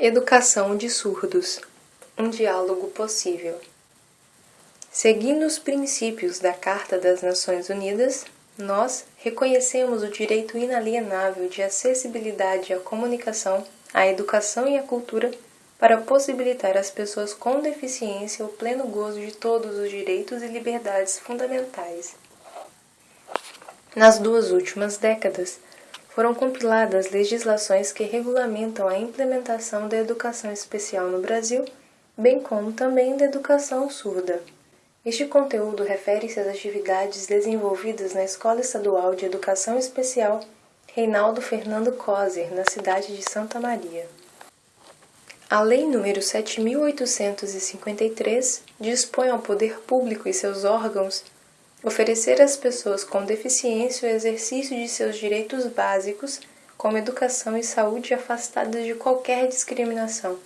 Educação de surdos um diálogo possível. Seguindo os princípios da Carta das Nações Unidas, nós reconhecemos o direito inalienável de acessibilidade à comunicação, à educação e à cultura para possibilitar às pessoas com deficiência o pleno gozo de todos os direitos e liberdades fundamentais. Nas duas últimas décadas, foram compiladas legislações que regulamentam a implementação da educação especial no Brasil, bem como também da educação surda. Este conteúdo refere-se às atividades desenvolvidas na Escola Estadual de Educação Especial Reinaldo Fernando Coser, na cidade de Santa Maria. A Lei nº 7.853 dispõe ao poder público e seus órgãos oferecer às pessoas com deficiência o exercício de seus direitos básicos, como educação e saúde afastadas de qualquer discriminação,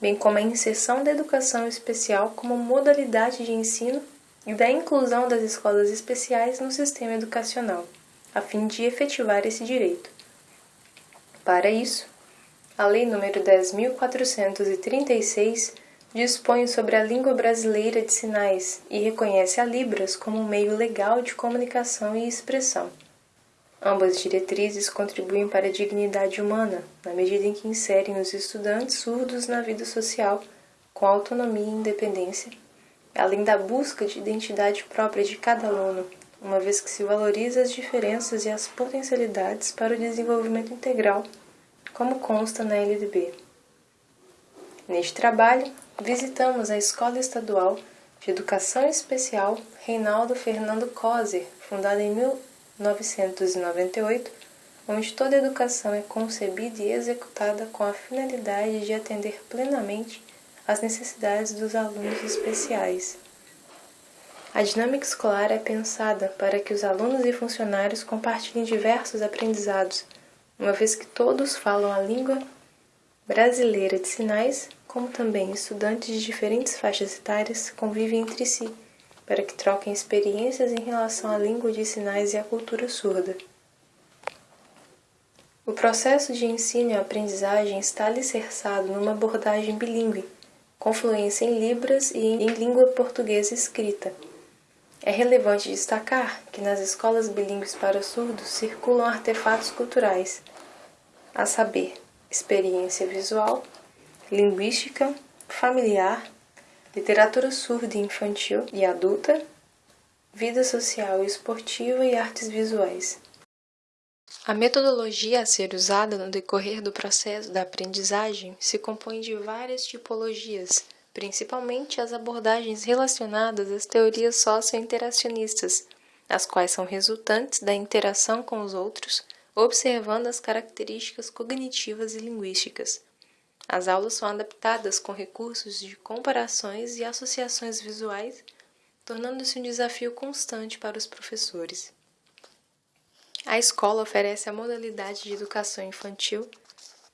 bem como a inserção da educação especial como modalidade de ensino e da inclusão das escolas especiais no sistema educacional, a fim de efetivar esse direito. Para isso, a Lei nº 10.436 dispõe sobre a língua brasileira de sinais e reconhece a Libras como um meio legal de comunicação e expressão. Ambas diretrizes contribuem para a dignidade humana, na medida em que inserem os estudantes surdos na vida social com autonomia e independência, além da busca de identidade própria de cada aluno, uma vez que se valoriza as diferenças e as potencialidades para o desenvolvimento integral, como consta na LDB. Neste trabalho, visitamos a Escola Estadual de Educação Especial Reinaldo Fernando Coser, fundada em 1998, onde toda educação é concebida e executada com a finalidade de atender plenamente às necessidades dos alunos especiais. A dinâmica escolar é pensada para que os alunos e funcionários compartilhem diversos aprendizados, uma vez que todos falam a língua brasileira de sinais como também estudantes de diferentes faixas etárias convivem entre si, para que troquem experiências em relação à língua de sinais e à cultura surda. O processo de ensino e aprendizagem está alicerçado numa abordagem bilíngue, com fluência em Libras e em língua portuguesa escrita. É relevante destacar que nas escolas bilíngues para surdos circulam artefatos culturais, a saber, experiência visual, linguística, familiar, literatura surda infantil e adulta, vida social e esportiva e artes visuais. A metodologia a ser usada no decorrer do processo da aprendizagem se compõe de várias tipologias, principalmente as abordagens relacionadas às teorias socio-interacionistas, as quais são resultantes da interação com os outros, observando as características cognitivas e linguísticas. As aulas são adaptadas com recursos de comparações e associações visuais, tornando-se um desafio constante para os professores. A escola oferece a modalidade de educação infantil,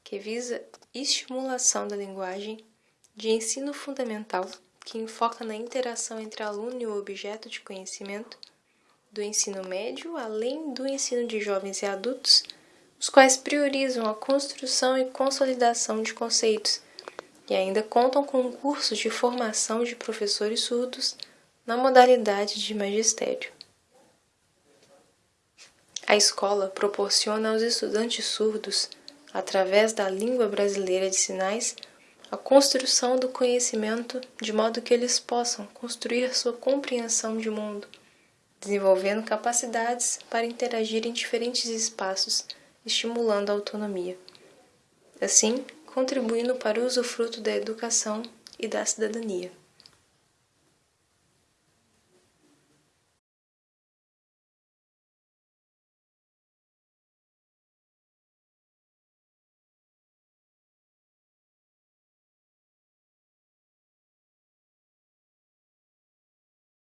que visa estimulação da linguagem, de ensino fundamental, que enfoca na interação entre aluno e o objeto de conhecimento, do ensino médio, além do ensino de jovens e adultos, os quais priorizam a construção e consolidação de conceitos e ainda contam com cursos de formação de professores surdos na modalidade de magistério. A escola proporciona aos estudantes surdos, através da língua brasileira de sinais, a construção do conhecimento de modo que eles possam construir sua compreensão de mundo, desenvolvendo capacidades para interagir em diferentes espaços estimulando a autonomia. Assim, contribuindo para o usufruto da educação e da cidadania.